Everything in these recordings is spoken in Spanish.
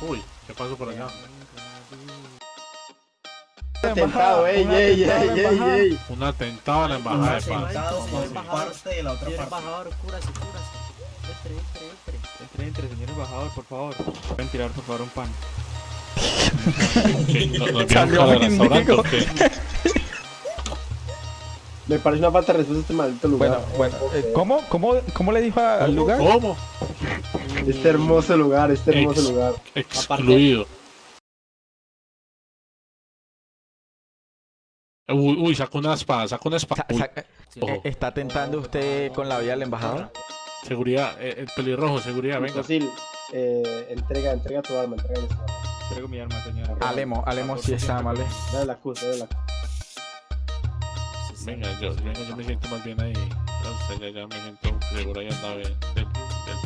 Uy, ¿qué pasó por allá? Atentado, ey, ey, ey, ey, ey. Un atentado a la embajada de paz. Parte de la otra embajador, cúrase, cúrase. Entre, entre, entre. Entre, entre, señor embajador, por favor. Pueden tirar, por favor, un pan. ¿Qué? ¿No- ¿Nos vieron Salió para el mendigo. restaurante o qué? Me parece una falta de respeto a este maldito lugar. Bueno, bueno, eh, ¿cómo, cómo, ¿cómo le dijo al lugar? ¿Cómo? Este hermoso lugar, este hermoso Ex- lugar. Excluido. Uy, uy, sacó una espada, sacó una espada. Sa- Uy, sa- eh, ¿Está tentando usted con la vida al embajador? seguridad, eh, el pelirrojo, seguridad, venga. Eh, entrega, entrega tu arma, entrega esa arma. Traigo mi arma, señor. Alemo, Alemo sí está amable. Dale la cruz, dale la cruz. Venga, yo, venga, yo me siento más bien ahí. Ya, ya me siento seguro ahí andaba del, del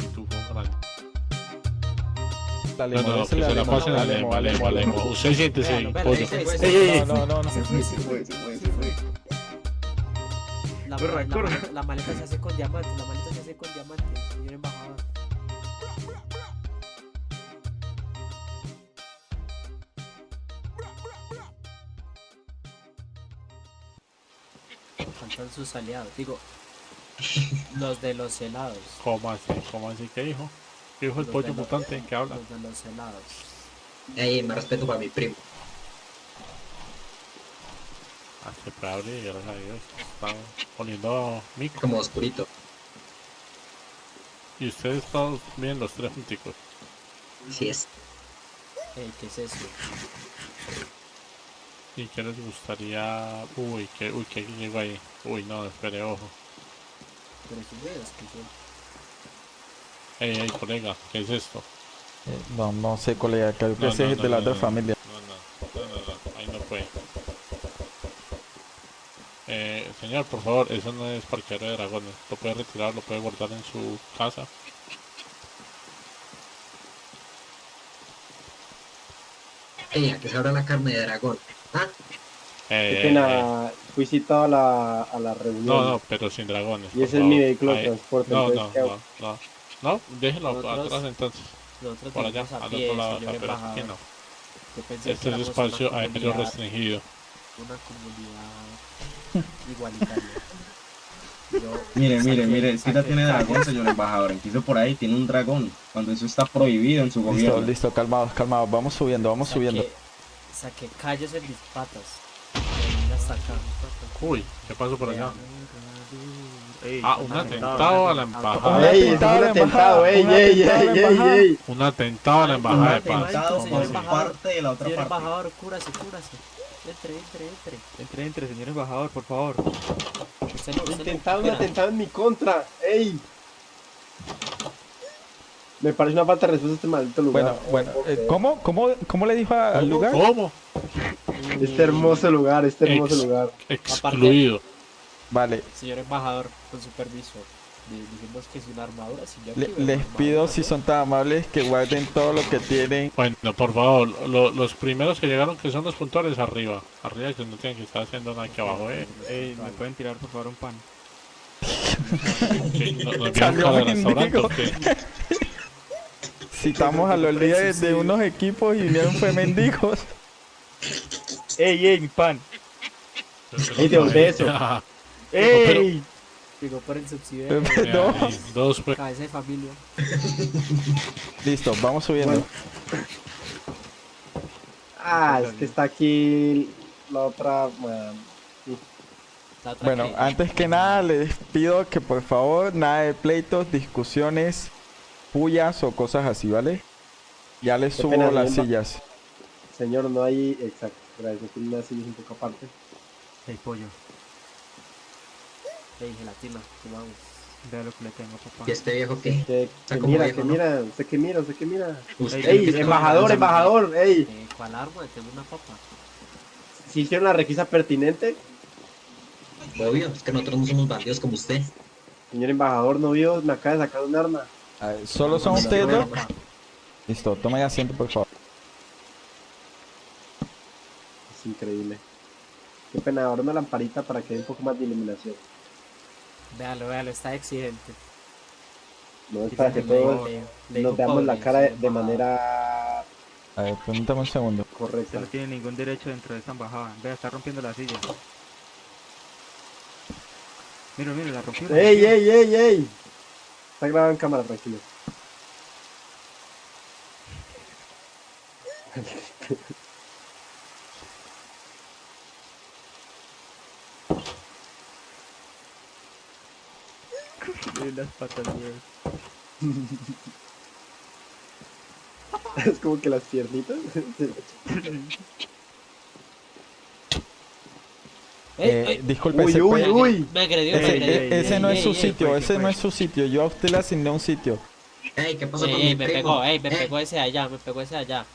pitufo grande. No, Alemo, no, que désele se la pasen a Lemo, Alemo, Alemo. Usted siéntese, pollo. ey. No, no, no, no. Se fue, se fue, se fue, se fue. La, Corra, la- corra. la- la maleta se hace con diamantes, la maleta se hace con diamantes, señor embajador. Faltan sus aliados, digo, los de los helados. ¿Cómo así? ¿Cómo así? ¿Qué dijo? ¿Qué dijo el Los pollo los- mutante? ¿Qué habla? Los de los helados. Ey, más respeto para mi primo. Abrir, gracias a Dios. Está poniendo mico. Como oscurito. Y ustedes todos miren los tres junticos. Así es. Ey, ¿qué es eso? ¿Y qué les gustaría? Uy, que, uy, que llegó ahí. Uy, no, espere, ojo. Pero esos videos que son. Ey, ey, colega, ¿qué es esto? Eh, No, no sé, colega, creo que No, ese no, es no, de la no, otra no. familia. No, no, no, no, no, ahí no fue. Eh, señor, por favor, eso no es parqueadero de dragones. Lo puede retirar, lo puede guardar en su casa. Ey, a que se abra la carne de dragón. Ah, Eh, Qué eh, fui citado a la, a la reunión. No, no, pero sin dragones. Y ese es mi vehículo de transporte. No, no, no, no. No, déjelo Nosotros- atrás entonces. Nosotros Por allá, al pie, otro lado, pero aquí no. Yo pensé que Este es espacio aéreo restringido. una comunidad igualitaria. Yo Mire, mire, saqué- mire, es que ya tiene calles. dragón, señor embajador. Empiezo por ahí, tiene un dragón. Cuando eso está prohibido en su Listo, gobierno. listo, calmados, calmados. Vamos subiendo, vamos Saqué- subiendo. Saqué callos en mis patas. Hasta acá. Uy, ¿qué pasó por allá? Ey, Ah, un atentado a la embajada. Ey, Un atentado a la atentado, ey, embajada, un atentado a la ey, ey, embajada. ey. Un atentado a la embajada de paz. atentado señor embajador. parte de la otra Señor parte. embajador, cúrase, cúrase. Entre, entre, entre. Entre, entre, señor embajador, por favor. Intentaron un atentado en mi contra, ey. Me parece una falta de respeto a este maldito lugar. Bueno, bueno, eh, ¿cómo, cómo, ¿cómo le dijo al lugar? ¿Cómo? Este hermoso lugar, este hermoso lugar. Excluido. Vale, Señor embajador, con su permiso. di- Dijimos que es una armadura. Si yo le- les pido si ¿no? son tan amables que guarden todo lo que tienen. Bueno, por favor, lo- los primeros que llegaron que son los puntuales arriba. Arriba que no tienen que estar haciendo nada aquí abajo, eh. Ey, ¿me pueden tirar, por favor, un pan? Que no- nos vieron Salió para el mendigo. restaurante o qué? Citamos a los líderes de unos equipos y vinieron fue mendigos. Ey, ey, mi pan. Ey, devolvé eso. Ey. Digo, por el subsidio No. Dos, pues. cabeza de familia. Listo, vamos subiendo. Ah, es que está aquí la otra. bueno, La otra Bueno, antes que nada les pido que por favor nada de pleitos, discusiones, pullas o cosas así, ¿vale? Ya les Qué subo pena, las señor. sillas. Señor, no hay. Exacto, gracias. Aquí una silla un poco aparte. Ey, pollo. Ey, gelatina, vamos. Vea lo que le tengo, papá. ¿Y este viejo qué? Que, Está que mira, viejo, que ¿no? mira, usted que mira, usted que mira. Usted Ey, embajador, embajador, ey. Eh, ¿Cuál arma? Tengo una papa. Si hicieron la requisa pertinente, Obvio, es que nosotros no somos bandidos como usted. señor embajador, no vio, me acaba de sacar un arma. A ver, ¿Solo son ustedes dos? Listo, tomen asiento por favor. Es increíble. Qué pena, ahora una lamparita para que haya un poco más de iluminación. Véalo, véalo, está exigente. No es para que todos nos veamos la cara de, manera A ver, permítame un segundo. Correcto. no tiene ningún derecho dentro de esta embajada. Vea, está rompiendo la silla. Mira, mira, la rompió. la ¡Ey, ey, ey, ey! Está grabado en cámara, tranquilo. Mira las patas, weón. Es como que las piernitas. Eh, disculpe, uy, ¿se uy, puede- uy. Me agredió, Ese, me agredió. e- ese no Ey, es su sitio, fue? ese ¿Qué no fue? es su sitio. Yo a usted le asigné un sitio. Ey, ¿qué pasó Ey, con ey, mi me primo? pegó, ey, me Eh, pegó ese de allá, me pegó ese de allá.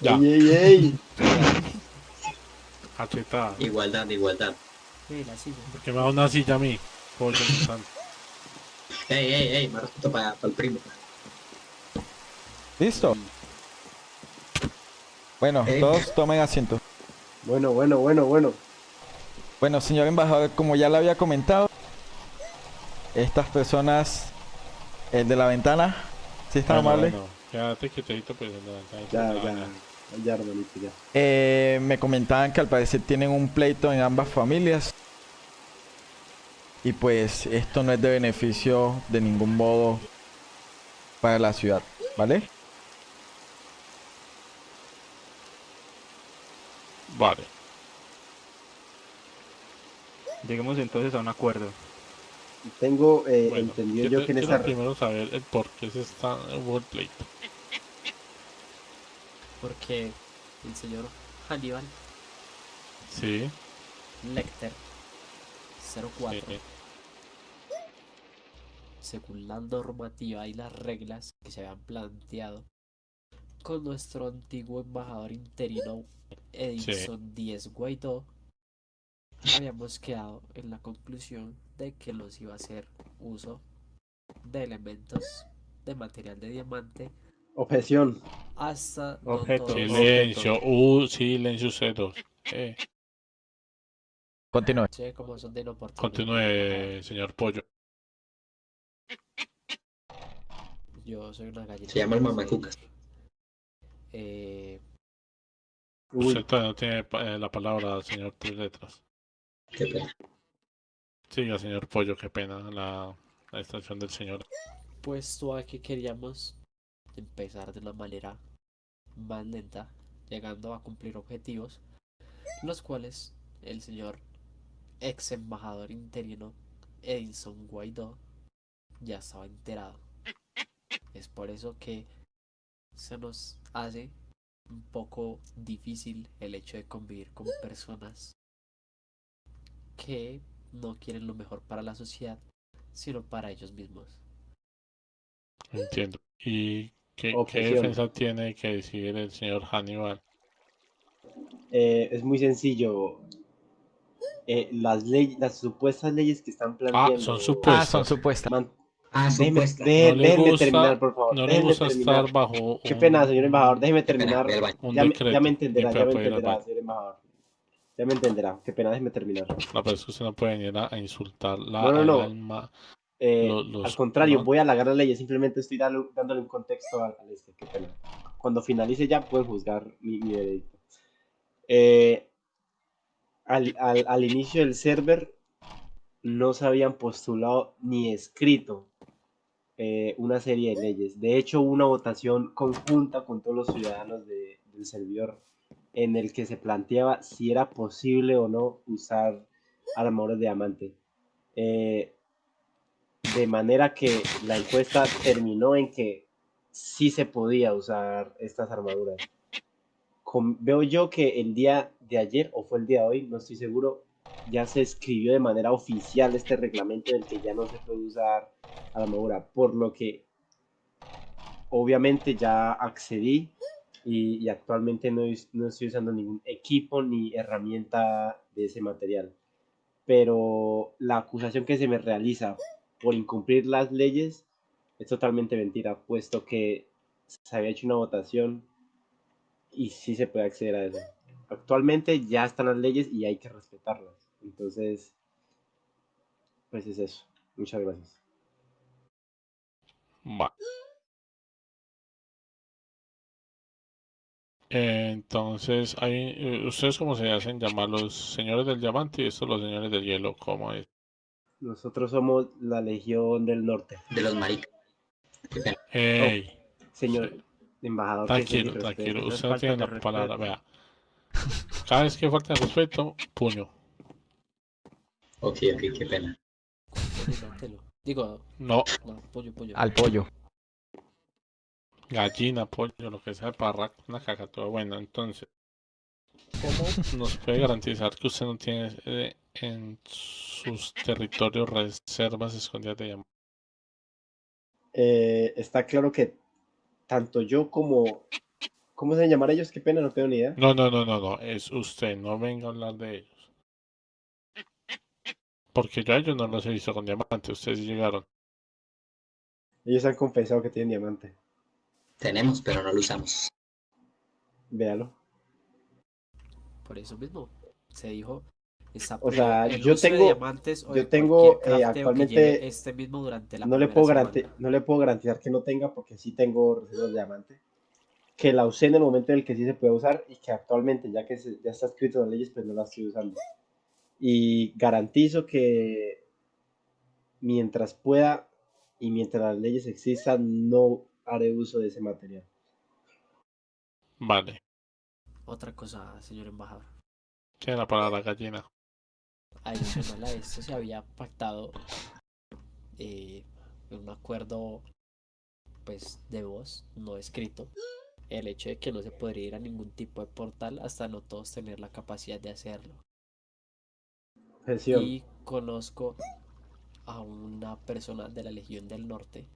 Ya. ¡Ey, ey, ey! Cachetada. Igualdad, igualdad. Ey, la silla. Porque me da una silla a mí. Ey, ey, ey, más respeto para el primo. ¿Listo? Bueno, todos tomen asiento. Bueno, bueno, bueno, bueno. Bueno, señor embajador, como ya le había comentado, estas personas, el de la ventana, si está Bueno, amable, bueno, quédate quietito, pues. en la ventana. Ya, Ah, ya. Ya, hermanito, ya. eh, me comentaban que al parecer tienen un pleito en ambas familias. Y pues esto no es de beneficio de ningún modo para la ciudad, ¿vale? Vale. Lleguemos entonces a un acuerdo. Tengo eh, Bueno, entendido quiero, yo que en esa... primero saber el por qué se está el pleito. Porque el señor Hannibal Sí. Lecter 04, sí. según la normativa y las reglas que se habían planteado con nuestro antiguo embajador interino Edison Díez Guaidó, habíamos quedado en la conclusión de que los iba a hacer uso de elementos de material de diamante Objeción. hasta Objeto. Silencio. Uh, silencio cedos. Eh, Continúe. Sí, como son de continúe, señor Pollo. Yo soy una gallina. Se llama el mamacucas. Eh, Uy, Usted todavía no tiene eh, la palabra, señor Tres Letras. Qué pena. Siga, señor Pollo, qué pena la, la extracción del señor. puesto a que queríamos empezar de una manera más lenta, llegando a cumplir objetivos, los cuales el señor ex embajador interino Edison Guaidó ya estaba enterado. Es por eso que se nos hace un poco difícil el hecho de convivir con personas que no quieren lo mejor para la sociedad, sino para ellos mismos. Entiendo. ¿Y qué, defensa tiene que decir el señor Hannibal? eh, es muy sencillo. Eh, las leyes, las supuestas leyes que están planteando... son supuestas. Ah, son supuestas. Man- Ah, déjeme, supuesta. deje- No le déjeme gusta- terminar, por favor. No le déjeme gusta terminar. estar bajo Qué un- pena, señor embajador, déjeme terminar. Ya me, decreto ya me entenderá, ya me entenderá, señor embajador. Ya me entenderá, qué pena, déjeme terminar. No, pero es que usted no puede venir a, a insultar la, No, no, al no. alma. Eh, los- al contrario, ¿no? voy a halagar las leyes, simplemente estoy dando- dándole un contexto al, al este, qué pena. Cuando finalice ya pueden juzgar mi, mi veredicto. Eh, al, al- al inicio del server no se habían postulado ni escrito eh, una serie de leyes. De hecho, hubo una votación conjunta con todos los ciudadanos de- del servidor en el que se planteaba si era posible o no usar armadores de diamante. Eh, de manera que la encuesta terminó en que sí se podía usar estas armaduras. Com- veo yo que el día de ayer, o fue el día de hoy, no estoy seguro, ya se escribió de manera oficial este reglamento del que ya no se puede usar armadura, por lo que obviamente ya accedí y, y actualmente no, no estoy usando ningún equipo ni herramienta de ese material. Pero la acusación que se me realiza por incumplir las leyes es totalmente mentira, puesto que se había hecho una votación y sí se puede acceder a eso. Actualmente ya están las leyes y hay que respetarlas. Entonces, pues es eso. Muchas gracias. Va. Entonces, hay, eh, ¿ustedes cómo se hacen llamar los señores del diamante y estos los señores del hielo? ¿Cómo es? Nosotros somos la Legión del Norte. De los maricas. ¡Ey! Señor embajador. Tranquilo, tranquilo. Usted no tiene la palabra, vea. Cada vez que falta de respeto, puño. Ok, ok, qué pena. Digo, No, no, pollo, pollo. Al pollo. gallina, pollo, lo que sea, parra, una cacatua. Bueno, entonces, ¿cómo nos puede garantizar que usted no tiene eh, en sus territorios reservas escondidas de diamantes? Eh, está claro que tanto yo como... ¿Cómo se llaman ellos? Qué pena, no tengo ni idea. No, no, no, no, no, es usted, no venga a hablar de ellos. Porque yo a ellos no los he visto con diamantes, ustedes llegaron. Ellos han confesado que tienen diamante. Tenemos, pero no lo usamos. Véalo. Por eso mismo, se dijo. O sea, yo uso de tengo- diamantes o yo tengo, eh, actualmente, este mismo durante la No le, puedo semana. garanti- no le puedo garantizar que no tenga porque sí tengo reservas de diamante. Que la usé en el momento en el que sí se puede usar y que actualmente, ya que se- ya está escrito en las leyes, pues no la estoy usando. Y garantizo que mientras pueda y mientras las leyes existan, no haré uso de ese material. Vale, Otra cosa, señor embajador. tiene la palabra gallina. Adicional a esto se había pactado eh, un acuerdo pues de voz, no escrito, el hecho de que no se podría ir a ningún tipo de portal hasta no todos tener la capacidad de hacerlo. Y conozco a una persona de la Legión del Norte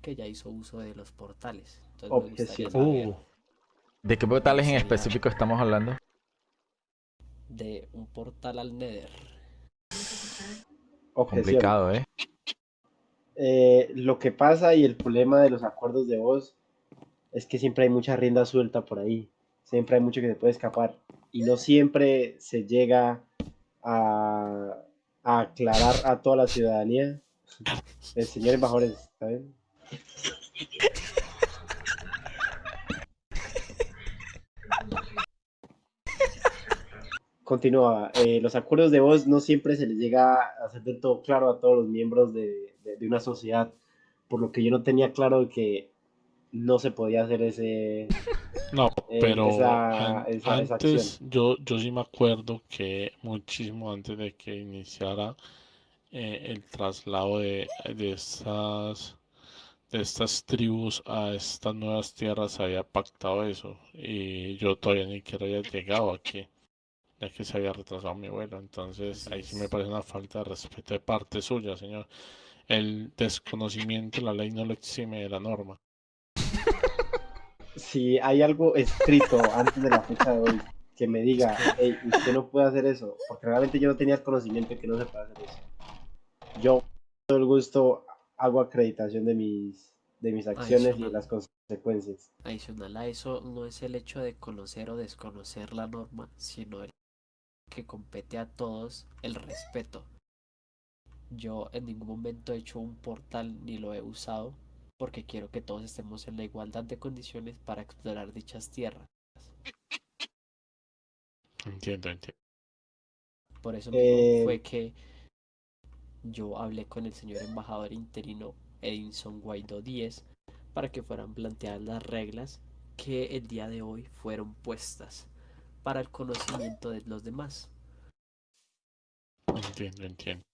que ya hizo uso de los portales. Entonces Uh, ¿De qué portales en específico estamos hablando? de un portal al Nether. Objeción. Complicado, ¿eh? Eh, lo que pasa y el problema de los acuerdos de voz es que siempre hay mucha rienda suelta por ahí. Siempre hay mucho que se puede escapar. Y no siempre se llega a, a aclarar a toda la ciudadanía. El señor embajador, ¿está Continúa. eh, los acuerdos de voz no siempre se les llega a hacer del todo claro a todos los miembros de, de- de una sociedad, por lo que yo no tenía claro que no se podía hacer ese... no, Eh, pero esa- an- esa- esa antes yo, yo sí me acuerdo que muchísimo antes de que iniciara eh, el traslado de, de estas de estas tribus a estas nuevas tierras había pactado eso y yo todavía ni siquiera había llegado aquí ya que se había retrasado mi vuelo entonces Así ahí sí me parece una falta de respeto de parte suya señor el desconocimiento de la ley no lo exime de la norma Si hay algo escrito antes de la fecha de hoy que me diga, hey, usted no puede hacer eso, porque realmente yo no tenía el conocimiento de que no se puede hacer eso. Yo, con todo el gusto, hago acreditación de mis, de mis acciones y de Adicional. las consecuencias. Adicional a eso, no es el hecho de conocer o desconocer la norma, sino el que compete a todos el respeto. Yo en ningún momento he hecho un portal ni lo he usado porque quiero que todos estemos en la igualdad de condiciones para explorar dichas tierras. entiendo entiendo Por eso mismo Eh, fue que yo hablé con el señor embajador interino Edinson Guaidó Díez para que fueran planteadas las reglas que el día de hoy fueron puestas para el conocimiento de los demás. Entiendo, entiendo.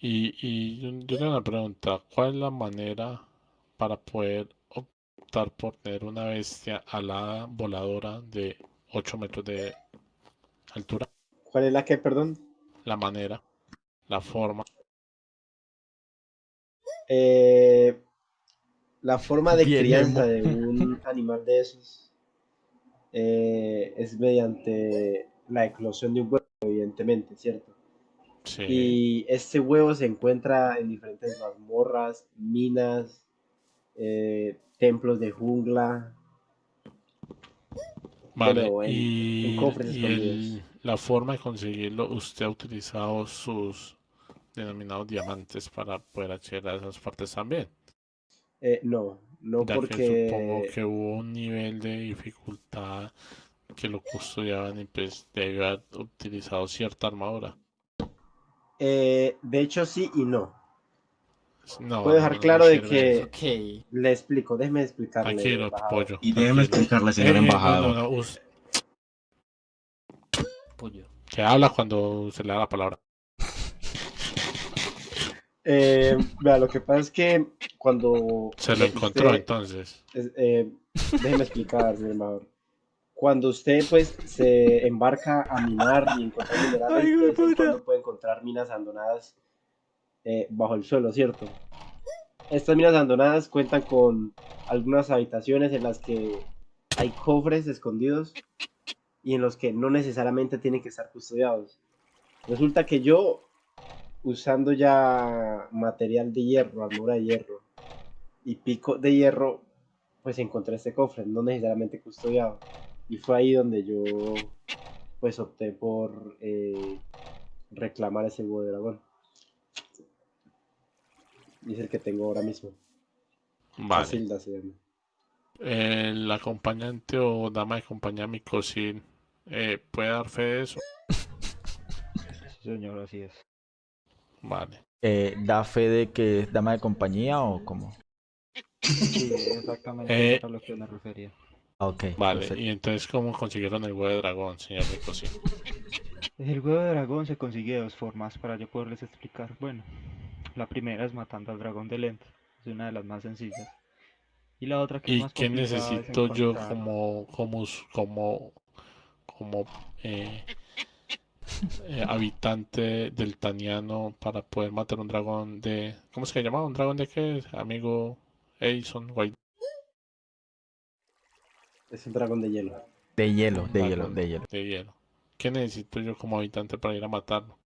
Y, y yo, yo tengo una pregunta, ¿cuál es la manera para poder optar por tener una bestia alada voladora de 8 metros de altura? ¿Cuál es la que, perdón? La manera, la forma. Eh, la forma de Bien, crianza de un animal de esos eh, es mediante la eclosión de un huevo, evidentemente, ¿cierto? Sí, Y este huevo se encuentra en diferentes mazmorras, minas, eh, templos de jungla. vale. bueno, en- Y, en cofres y el- la forma de conseguirlo, usted ha utilizado sus denominados diamantes para poder acceder a esas partes también. Eh, no, No Ya que supongo que hubo un nivel de dificultad que lo custodiaban y pues debió haber utilizado cierta armadura. eh, de hecho sí y no. No, Puedo dejar no claro de que-. Le explico, déjeme explicarle. Tranquilo, pollo. Y déjeme explicarle, señor Eh, eh, embajador. no, no, no, us- Puño. que habla cuando se le da la palabra. Eh, vea, lo que pasa es que cuando Se lo usted- encontró entonces. es- eh, déjeme explicar, señor embajador. Cuando usted pues se embarca a minar y encontrar minerales, vez en cuando puede encontrar minas abandonadas eh, bajo el suelo, ¿cierto? Estas minas abandonadas cuentan con algunas habitaciones en las que hay cofres escondidos y en los que no necesariamente tienen que estar custodiados. Resulta que yo, usando ya material de hierro, armadura de hierro y pico de hierro, pues encontré este cofre, no necesariamente custodiado. Y fue ahí donde yo, pues opté por eh, reclamar ese huevo de dragón. Y es el que tengo ahora mismo. Vale. Casilda se llama. El acompañante o dama de compañía, mi cocina, eh, ¿puede dar fe de eso? Sí, señor, así es. Vale. Eh, ¿Da fe de que es dama de compañía o cómo? Sí, exactamente Eh, a lo que me refería. Ah, Ok, Vale. perfecto. Y entonces, ¿cómo consiguieron el huevo de dragón, señor cocina? El huevo de dragón se consigue de dos formas para yo poderles explicar. Bueno, la primera es matando al dragón de lente, es una de las más sencillas. Y la otra que es ¿Y más qué es necesito yo como, como, como, como eh, eh, habitante del Taniano para poder matar un dragón de... ¿Cómo se llama? ¿Un dragón de qué? Amigo Edison White. Es un dragón de hielo. De hielo, de hielo, de hielo. de hielo. ¿Qué necesito yo como habitante para ir a matarlo?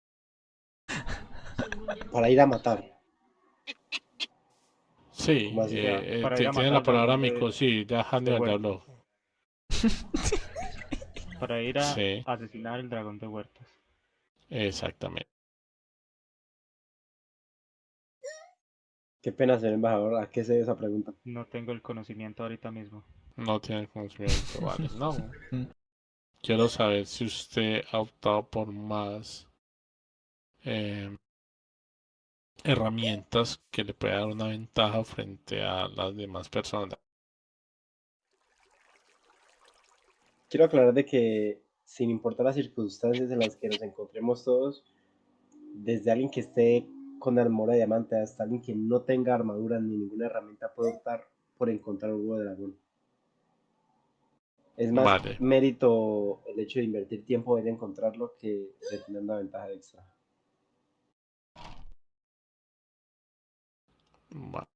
Para ir a matar. Sí, eh, eh, tiene matar la al palabra dragón de- amigo, sí, ya Hannibal ya habló. para ir a Sí. asesinar el dragón de huertas. Exactamente. Qué pena, señor embajador. ¿A qué se debe esa pregunta? No tengo el conocimiento ahorita mismo. No tiene conocimiento, vale. No. Quiero saber si usted ha optado por más eh, herramientas que le pueda dar una ventaja frente a las demás personas. Quiero aclarar de que, sin importar las circunstancias en las que nos encontremos todos, desde alguien que esté con armadura de diamante hasta alguien que no tenga armadura ni ninguna herramienta puede optar por encontrar un huevo de dragón. Es más Vale. mérito el hecho de invertir tiempo en encontrarlo que de tener una ventaja extra. Va.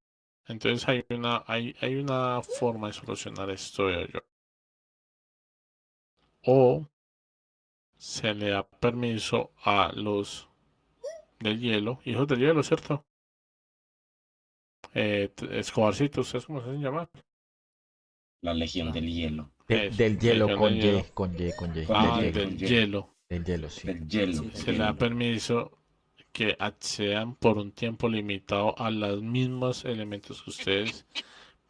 Entonces hay una, hay, hay una forma de solucionar esto, yo. O se le da permiso a los del hielo, hijos del hielo, ¿cierto? Eh, t- Escobarcito, ¿ustedes cómo se hacen llamar? La Legión del Hielo. De- del hielo con del hielo. Y, con Y, con Y. Ah, del del hielo. hielo. Del hielo, sí. Del hielo. Sí, Se le da permiso que accedan por un tiempo limitado a los mismos elementos que ustedes,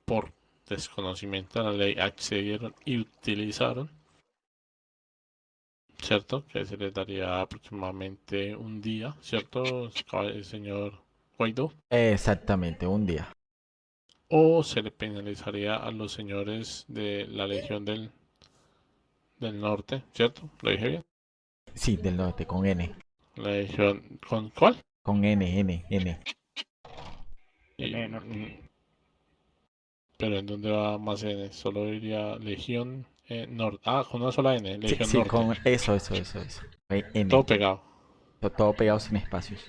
por desconocimiento de la ley, accedieron y utilizaron. ¿Cierto? Que se les daría aproximadamente un día, ¿cierto, cab- señor Guaidó? Exactamente, un día. O se le penalizaría a los señores de la Legión del, del Norte, ¿cierto? ¿Lo dije bien? Sí, del norte, con N. La Legión, ¿con cuál? Con N, N, N. Y- N, norte. mm, Pero ¿en dónde va más N? Solo diría Legión eh, Norte. Ah, con una sola N, Sí, Legión sí, Norte. con eso, eso, eso, eso. N. Todo pegado. To- Todo pegado sin espacios.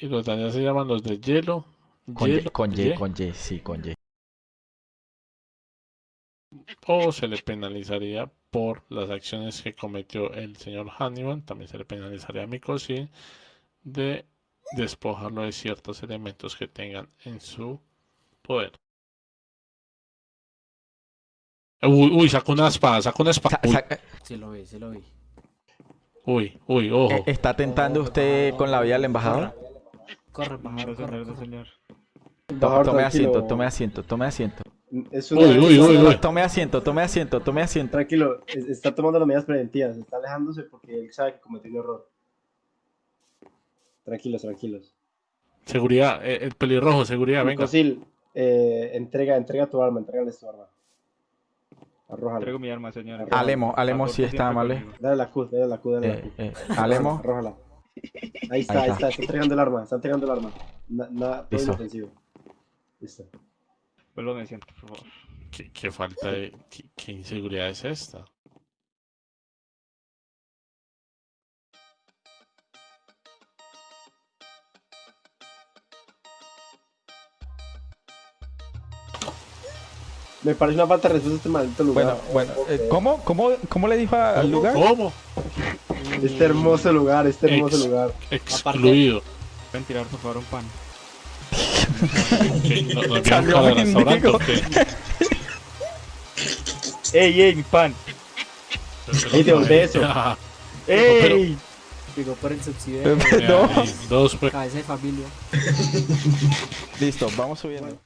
Y los allá se llaman los de hielo. Con Y, con Y, Y, con Y, sí, con Y. O se le penalizaría por las acciones que cometió el señor Hannibal. También se le penalizaría a Mikosi de despojarlo de ciertos elementos que tengan en su poder. Uy, uy, sacó una espada, sacó una espada. Sa- Sí lo vi, sí lo vi. uy, uy, ojo. eh, ¿Está tentando usted con la vida del embajador? Corre, embajador, corre, corre. señor. Tome tranquilo. asiento, tome asiento, tome asiento. Es una- Uy, uy, uy, uy. Tome asiento, tome asiento, tome asiento. Tranquilo, es- está tomando las medidas preventivas, está alejándose porque él sabe que cometió un error. Tranquilos, tranquilos. Seguridad, eh, el pelirrojo, seguridad, venga. Cosil, eh, entrega, entrega tu arma, entrégale tu arma. Arrójala. Traigo mi arma, señor. Alemo, Alemo sí está conmigo. Dale la Q, dale la Q, dale la Eh, Q. eh, Alemo, Arrójala. Ahí está, Ahí está. está, entregando el arma, está entregando el arma. Na- Nada, todo Listo. inofensivo. Listo. Vuelvo me siento, por favor. ¿Qué, qué falta de. Qué, qué inseguridad es esta? Me parece una falta de respeto a este maldito lugar. bueno, bueno. Eh, ¿Cómo, cómo, cómo le dijo al lugar? ¿Cómo? Este hermoso lugar, este hermoso Ex- lugar. Excluido. Pueden tirar, por favor, un pan. ¿No, no Salió mendigo. ¡Ey, ey, mi pan! Ey, devolvé eso. Ah, ¡Ey! Llegó por el subsidio. Dos, pues. Cabeza de familia. Listo, vamos subiendo.